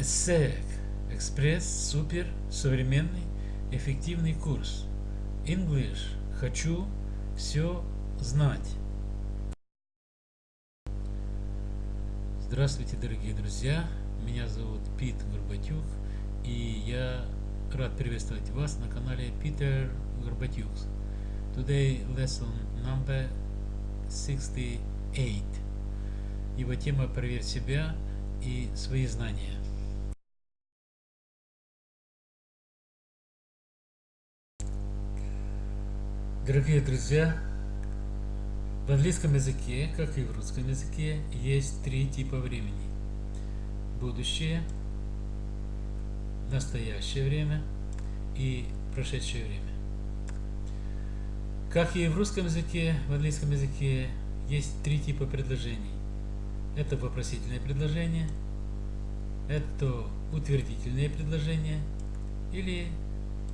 SEC Экспресс Супер Современный Эффективный курс English Хочу все знать Здравствуйте, дорогие друзья! Меня зовут Пит Горбатюк, и я рад приветствовать вас на канале Peter Горбатюк. Today lesson number 68. Его тема «Проверь себя и свои знания». Дорогие друзья, в английском языке, как и в русском языке, есть три типа времени. Будущее, настоящее время и прошедшее время. Как и в русском языке, в английском языке есть три типа предложений. Это вопросительное предложение, это утвердительное предложение или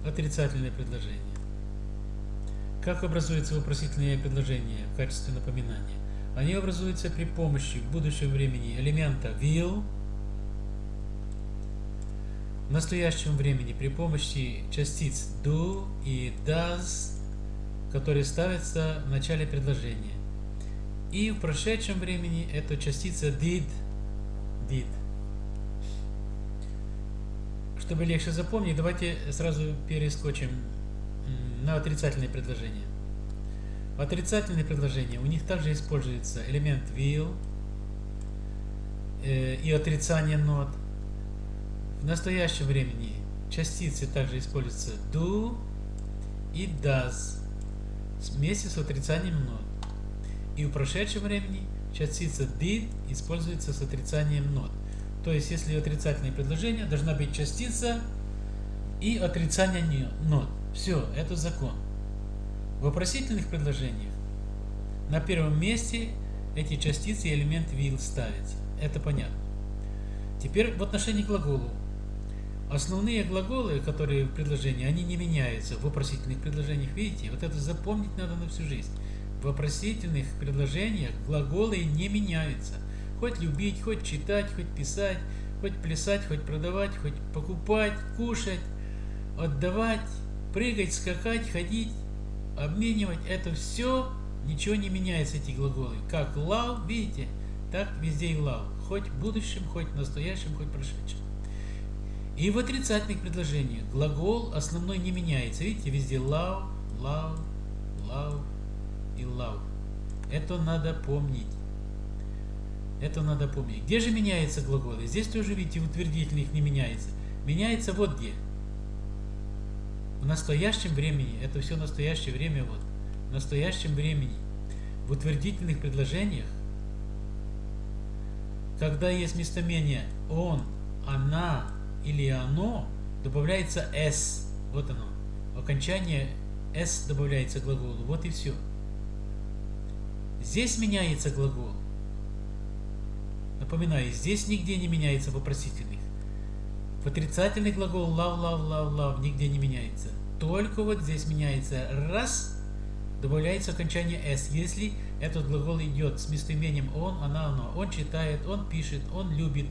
отрицательное предложение. Как образуется вопросительное предложение в качестве напоминания? Они образуются при помощи в будущем времени элемента will, в настоящем времени при помощи частиц do и does, которые ставятся в начале предложения. И в прошедшем времени это частица did, did. Чтобы легче запомнить, давайте сразу перескочим на отрицательные предложения. В отрицательные предложения у них также используется элемент will э, и отрицание not. В настоящем времени частицы также используются do и does вместе с отрицанием not. И в прошедшем времени частица did используется с отрицанием not. То есть, если отрицательное предложение, должна быть частица и отрицание not. Все, это закон. В вопросительных предложениях на первом месте эти частицы и элемент will ставятся. Это понятно. Теперь в отношении глаголу. Основные глаголы, которые в предложении, они не меняются в вопросительных предложениях. Видите, вот это запомнить надо на всю жизнь. В вопросительных предложениях глаголы не меняются. Хоть любить, хоть читать, хоть писать, хоть плясать, хоть продавать, хоть покупать, кушать, отдавать, прыгать, скакать, ходить, обменивать, это все, ничего не меняется эти глаголы. Как love, видите, так везде и love. Хоть в будущем, хоть в настоящем, хоть в прошедшем. И в отрицательных предложениях глагол основной не меняется. Видите, везде love, love, love и love. Это надо помнить. Это надо помнить. Где же меняются глаголы? Здесь тоже, видите, утвердительных не меняется. Меняется вот где в настоящем времени, это все настоящее время, вот, в настоящем времени, в утвердительных предложениях, когда есть местоимение он, она или оно, добавляется s, вот оно, окончание s добавляется к глаголу, вот и все. Здесь меняется глагол. Напоминаю, здесь нигде не меняется вопросительных. Отрицательный глагол love, love, love, love нигде не меняется. Только вот здесь меняется раз, добавляется окончание s. Если этот глагол идет с местоимением он, она, оно. Он читает, он пишет, он любит.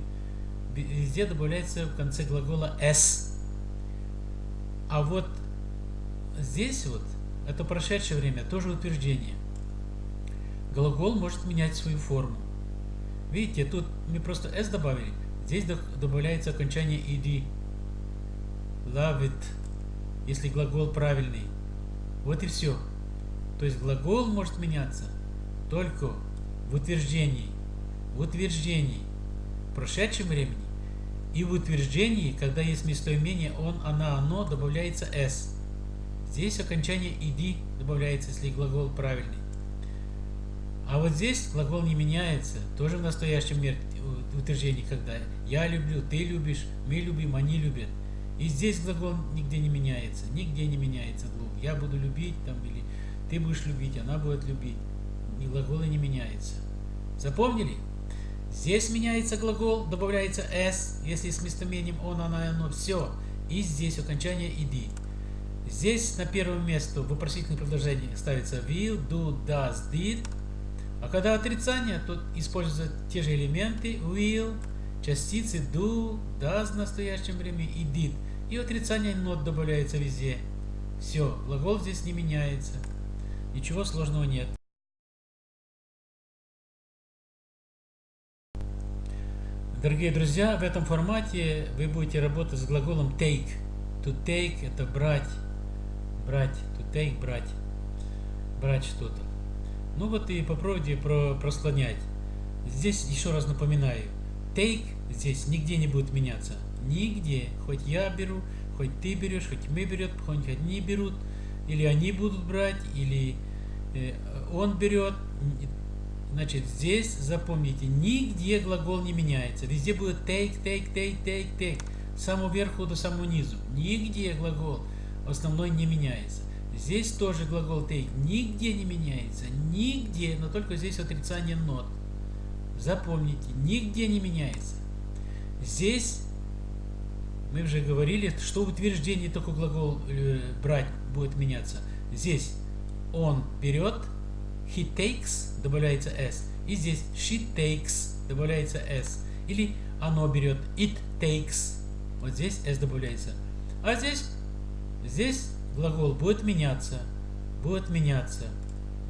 Везде добавляется в конце глагола s. А вот здесь вот, это прошедшее время, тоже утверждение. Глагол может менять свою форму. Видите, тут мы просто s добавили. Здесь добавляется окончание ed. Love it. Если глагол правильный. Вот и все. То есть глагол может меняться только в утверждении. В утверждении в прошедшем времени. И в утверждении, когда есть местоимение он, она, оно, добавляется s. Здесь окончание ed добавляется, если глагол правильный. А вот здесь глагол не меняется, тоже в настоящем утверждении, когда я люблю, ты любишь, мы любим, они любят. И здесь глагол нигде не меняется, нигде не меняется глагол. Я буду любить там или ты будешь любить, она будет любить. И глаголы не меняются. Запомнили? Здесь меняется глагол, добавляется s, если с местоимением он, она, оно, все. И здесь окончание ed. Здесь на первое место в вопросительном предложении ставится will, do, does, did. А когда отрицание, то используются те же элементы will частицы do, does в настоящем времени и did. И отрицание not добавляется везде. Все, глагол здесь не меняется. Ничего сложного нет. Дорогие друзья, в этом формате вы будете работать с глаголом take. To take – это брать, брать, to take – брать, брать что-то. Ну вот и попробуйте про, прослонять. Здесь еще раз напоминаю, take здесь нигде не будет меняться. Нигде. Хоть я беру, хоть ты берешь, хоть мы берет, хоть они берут, или они будут брать, или э, он берет. Значит, здесь запомните, нигде глагол не меняется. Везде будет take, take, take, take, take. С самого верху до самого низу. Нигде глагол основной не меняется. Здесь тоже глагол take нигде не меняется. Нигде, но только здесь отрицание not. Запомните, нигде не меняется. Здесь мы уже говорили, что в утверждении только глагол э, брать будет меняться. Здесь он берет, he takes, добавляется s. И здесь she takes, добавляется s. Или оно берет, it takes. Вот здесь s добавляется. А здесь, здесь глагол будет меняться. Будет меняться.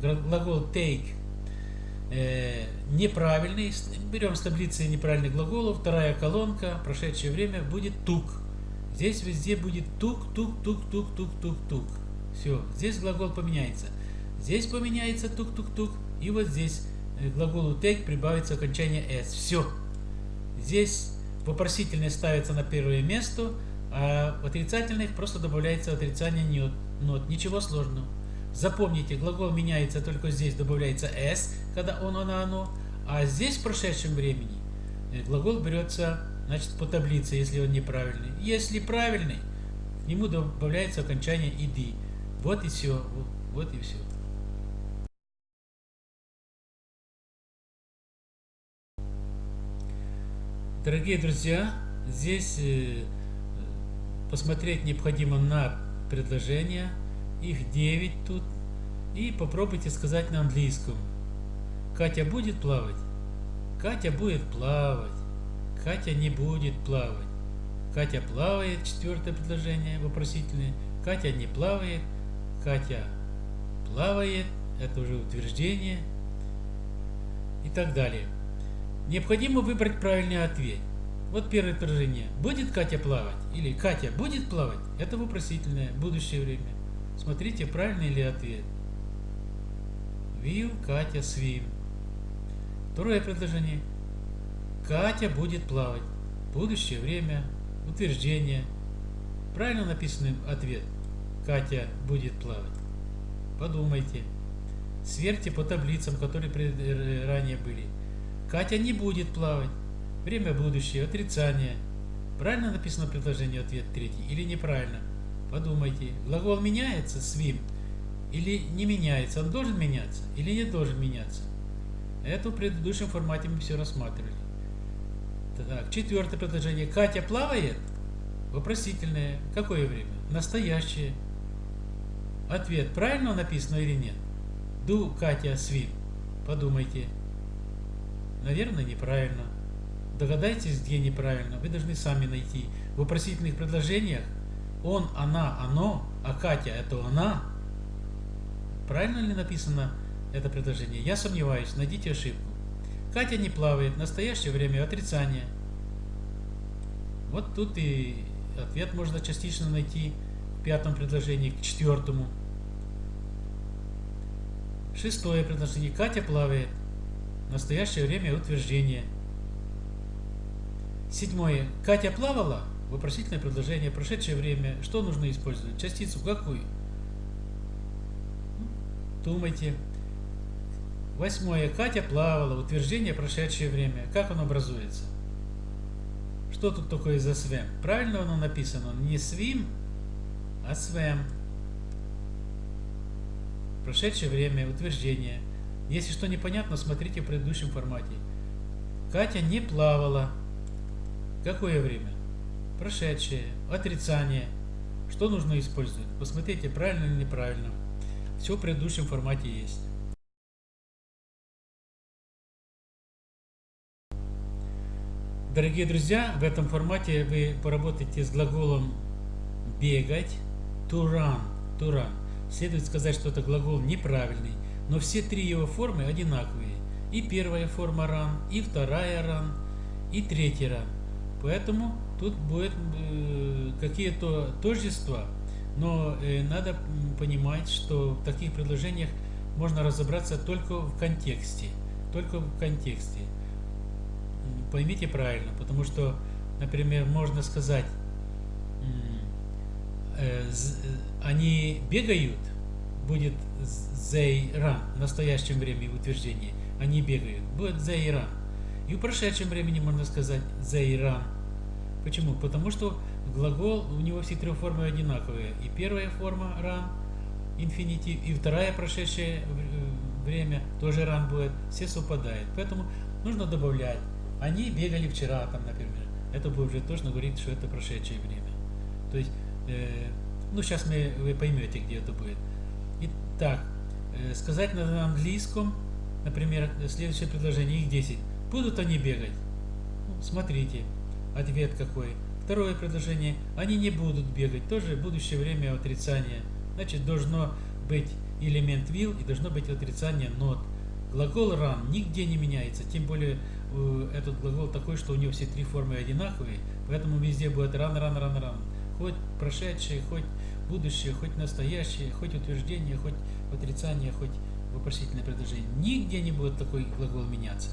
Глагол take э, неправильный. Берем с таблицы неправильных глаголов. Вторая колонка, прошедшее время, будет тук. Здесь везде будет тук, тук, тук, тук, тук, тук, тук. Все, здесь глагол поменяется. Здесь поменяется тук, тук, тук. И вот здесь э, глаголу take прибавится окончание s. Все. Здесь вопросительное ставится на первое место, а в отрицательных просто добавляется отрицание not. Ничего сложного. Запомните, глагол меняется только здесь, добавляется s, когда он, она, оно, а здесь в прошедшем времени э, глагол берется значит, по таблице, если он неправильный. Если правильный, к нему добавляется окончание id. Вот и все. Вот и все. Дорогие друзья, здесь э, посмотреть необходимо на предложения их 9 тут. И попробуйте сказать на английском. Катя будет плавать? Катя будет плавать. Катя не будет плавать. Катя плавает, четвертое предложение, вопросительное. Катя не плавает. Катя плавает, это уже утверждение. И так далее. Необходимо выбрать правильный ответ. Вот первое предложение. Будет Катя плавать? Или Катя будет плавать? Это вопросительное, будущее время. Смотрите, правильный ли ответ. Will Катя swim. Второе предложение. Катя будет плавать. Будущее время. Утверждение. Правильно написанный ответ. Катя будет плавать. Подумайте. Сверьте по таблицам, которые э, ранее были. Катя не будет плавать. Время будущее. Отрицание. Правильно написано предложение ответ третий или неправильно? Подумайте, глагол меняется, swim, или не меняется, он должен меняться или не должен меняться. Это в предыдущем формате мы все рассматривали. Так, четвертое предложение. Катя плавает? Вопросительное. Какое время? Настоящее. Ответ правильно написано или нет? Do Катя swim? Подумайте. Наверное, неправильно. Догадайтесь, где неправильно. Вы должны сами найти. В вопросительных предложениях он, она, оно, а Катя это она. Правильно ли написано это предложение? Я сомневаюсь, найдите ошибку. Катя не плавает, настоящее время отрицание. Вот тут и ответ можно частично найти в пятом предложении к четвертому. Шестое предложение. Катя плавает. Настоящее время утверждение. Седьмое. Катя плавала? Вопросительное предложение, прошедшее время. Что нужно использовать? Частицу какую? Думайте. Восьмое. Катя плавала. Утверждение прошедшее время. Как оно образуется? Что тут такое за свем? Правильно оно написано? Не свим, а свем. Прошедшее время. Утверждение. Если что непонятно, смотрите в предыдущем формате. Катя не плавала. Какое время? прошедшее, отрицание. Что нужно использовать? Посмотрите, правильно или неправильно. Все в предыдущем формате есть. Дорогие друзья, в этом формате вы поработаете с глаголом бегать, to run, to run. Следует сказать, что это глагол неправильный, но все три его формы одинаковые. И первая форма run, и вторая run, и третья run. Поэтому тут будет э, какие-то тождества, но э, надо понимать, что в таких предложениях можно разобраться только в контексте. Только в контексте. Поймите правильно, потому что, например, можно сказать, э, они бегают, будет they run в настоящем времени утверждение. Они бегают, будет they run. И в прошедшем времени можно сказать run. Почему? Потому что глагол, у него все три формы одинаковые. И первая форма run, инфинитив, и вторая прошедшее э, время тоже run будет, все совпадают. Поэтому нужно добавлять. Они бегали вчера, там, например. Это будет уже точно говорить, что это прошедшее время. То есть, э, ну, сейчас мы, вы поймете, где это будет. Итак, э, сказать на английском, например, следующее предложение, их 10. Будут они бегать? Ну, смотрите, ответ какой. Второе предложение, они не будут бегать, тоже будущее время отрицания. Значит, должно быть элемент will и должно быть отрицание not. Глагол run нигде не меняется, тем более э, этот глагол такой, что у него все три формы одинаковые, поэтому везде будет run, run, run, run. Хоть прошедшее, хоть будущее, хоть настоящее, хоть утверждение, хоть отрицание, хоть вопросительное предложение. Нигде не будет такой глагол меняться.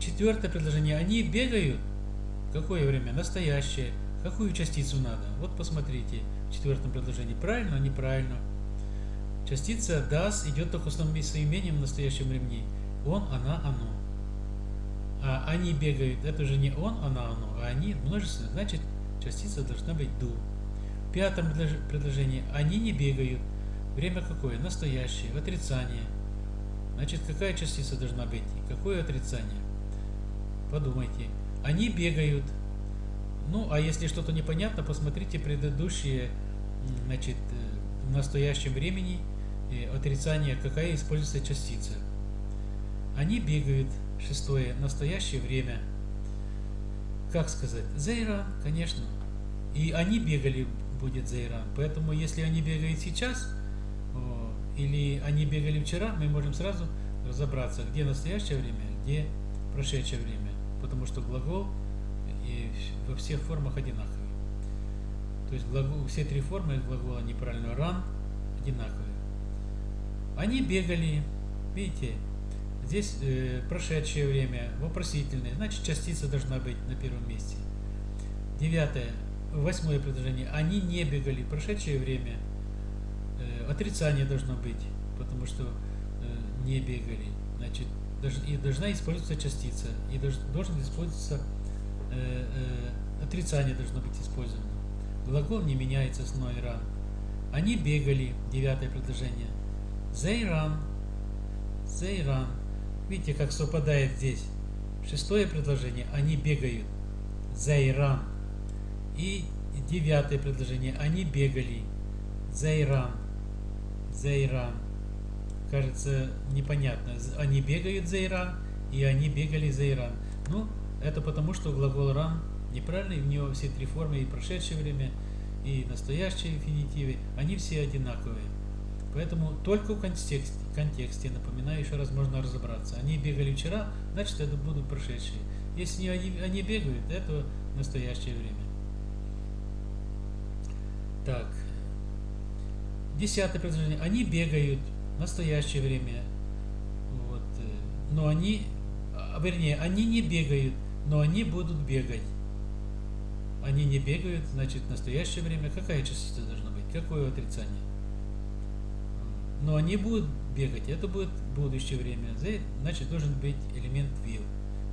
Четвертое предложение. Они бегают. Какое время? Настоящее. Какую частицу надо? Вот посмотрите в четвертом предложении. Правильно, неправильно. Частица does идет только с местоимением в настоящем времени. Он, она, оно. А они бегают. Это же не он, она, оно, а они множественное. Значит, частица должна быть do. В пятом предложении они не бегают. Время какое? Настоящее, отрицание. Значит, какая частица должна быть? Какое отрицание? Подумайте. Они бегают. Ну, а если что-то непонятно, посмотрите предыдущие, значит, э, в настоящем времени э, отрицание, какая используется частица. Они бегают. Шестое. Настоящее время. Как сказать? Зейра, конечно. И они бегали, будет Зейра. Поэтому, если они бегают сейчас, или они бегали вчера, мы можем сразу разобраться, где настоящее время, где прошедшее время. Потому что глагол и во всех формах одинаковый. То есть глагол, все три формы глагола неправильно run одинаковые. Они бегали, видите, здесь э, прошедшее время, вопросительное, значит частица должна быть на первом месте. Девятое, восьмое предложение. Они не бегали, прошедшее время – отрицание должно быть, потому что э, не бегали. Значит, и должна использоваться частица, и должен использоваться э, э, отрицание должно быть использовано. Глагол не меняется с ной ран. Они бегали, девятое предложение. They run. They run. Видите, как совпадает здесь. Шестое предложение. Они бегают. They run. И девятое предложение. Они бегали. They run. Зайран. Кажется, непонятно. Они бегают Зайран, и они бегали Зайран. Ну, это потому, что глагол ран неправильный, в него все три формы, и прошедшее время, и настоящие инфинитивы, они все одинаковые. Поэтому только в контексте, контексте, напоминаю, еще раз можно разобраться. Они бегали вчера, значит это будут прошедшие. Если они, они бегают, это настоящее время. Так, Десятое предложение. Они бегают в настоящее время. Вот. Э, но они, а, вернее, они не бегают, но они будут бегать. Они не бегают, значит, в настоящее время какая частица должна быть? Какое отрицание? Но они будут бегать, это будет будущее время. Значит, должен быть элемент will.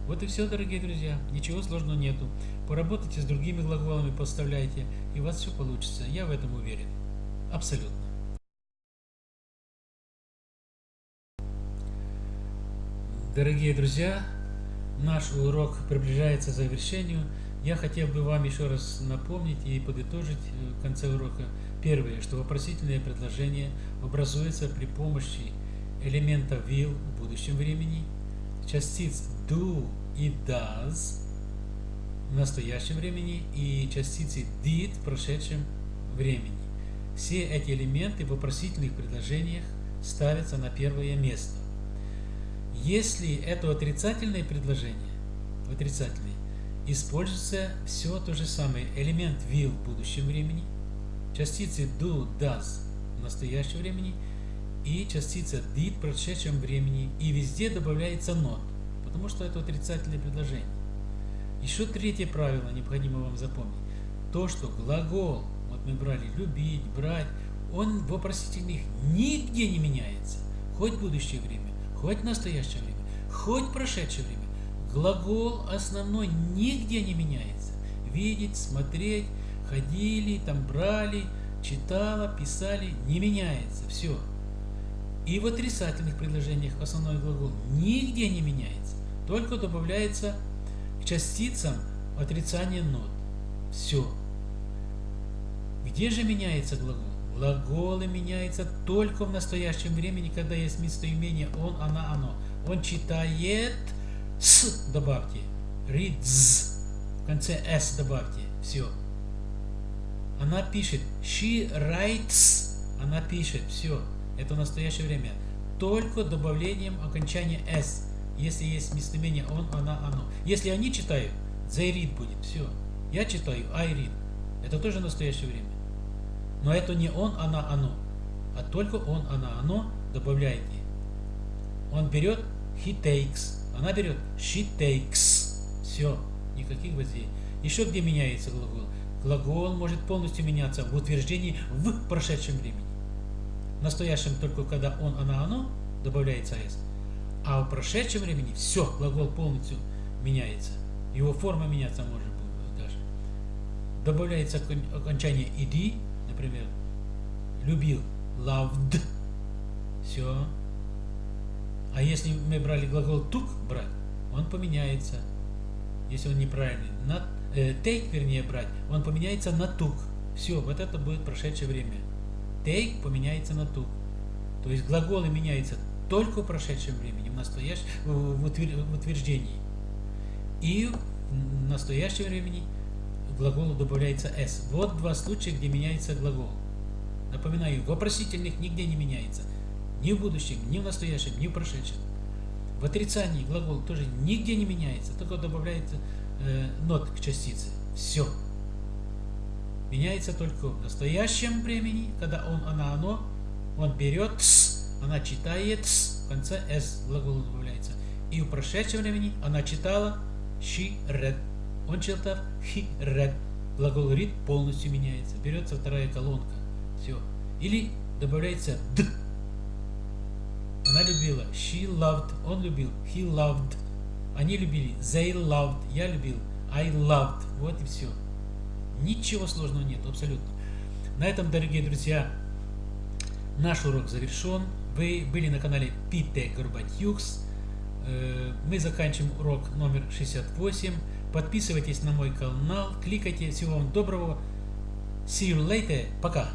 Вот и все, дорогие друзья. Ничего сложного нету. Поработайте с другими глаголами, поставляйте, и у вас все получится. Я в этом уверен. Абсолютно. Дорогие друзья, наш урок приближается к завершению. Я хотел бы вам еще раз напомнить и подытожить э, в конце урока. Первое, что вопросительное предложение образуется при помощи элемента will в будущем времени, частиц do и does в настоящем времени и частицы did в прошедшем времени. Все эти элементы в вопросительных предложениях ставятся на первое место. Если это отрицательное предложение, отрицательное, используется все то же самое. Элемент will в будущем времени, частицы do, does в настоящем времени и частица did в прошедшем времени. И везде добавляется not, потому что это отрицательное предложение. Еще третье правило необходимо вам запомнить. То, что глагол, вот мы брали любить, брать, он в вопросительных нигде не меняется. Хоть в будущее время, хоть настоящее время, хоть прошедшее время. Глагол основной нигде не меняется. Видеть, смотреть, ходили, там брали, читала, писали, не меняется. Все. И в отрицательных предложениях основной глагол нигде не меняется. Только добавляется к частицам отрицание нот. Все. Где же меняется глагол? Глаголы меняются только в настоящем времени, когда есть местоимение он, она, оно. Он читает, с добавьте, reads, в конце s добавьте, все. Она пишет, she writes, она пишет, все. Это в настоящее время. Только добавлением окончания s, если есть местоимение он, она, оно. Если они читают, they read будет, все. Я читаю, I read. Это тоже настоящее время. Но это не он, она, оно, а только он, она, оно добавляете. Он берет he takes, она берет she takes. Все, никаких гвоздей. Еще где меняется глагол? Глагол может полностью меняться в утверждении в прошедшем времени. В настоящем только когда он, она, оно добавляется s. А в прошедшем времени все, глагол полностью меняется. Его форма меняться может даже. Добавляется окончание ed, например, любил, loved, все. А если мы брали глагол took, брать, он поменяется, если он неправильный. На, э, take, вернее, брать, он поменяется на took. Все, вот это будет прошедшее время. Take поменяется на took. То есть глаголы меняются только в прошедшем времени, в, настоящем, в, утверждении. И в настоящем времени глаголу добавляется s. Вот два случая, где меняется глагол. Напоминаю, вопросительных нигде не меняется. Ни в будущем, ни в настоящем, ни в прошедшем. В отрицании глагол тоже нигде не меняется, только добавляется э, нот к частице. Все. Меняется только в настоящем времени, когда он, она, оно, он берет, она читает, в конце s глагол добавляется. И в прошедшем времени она читала, she read. Он he read. Глагол read полностью меняется. Берется вторая колонка. Все. Или добавляется д. Она любила. She loved. Он любил. He loved. Они любили. They loved. Я любил. I loved. Вот и все. Ничего сложного нет, абсолютно. На этом, дорогие друзья, наш урок завершен. Вы были на канале Пите Горбатюкс. Э, мы заканчиваем урок номер 68. Подписывайтесь на мой канал, кликайте. Всего вам доброго. See you later. Пока.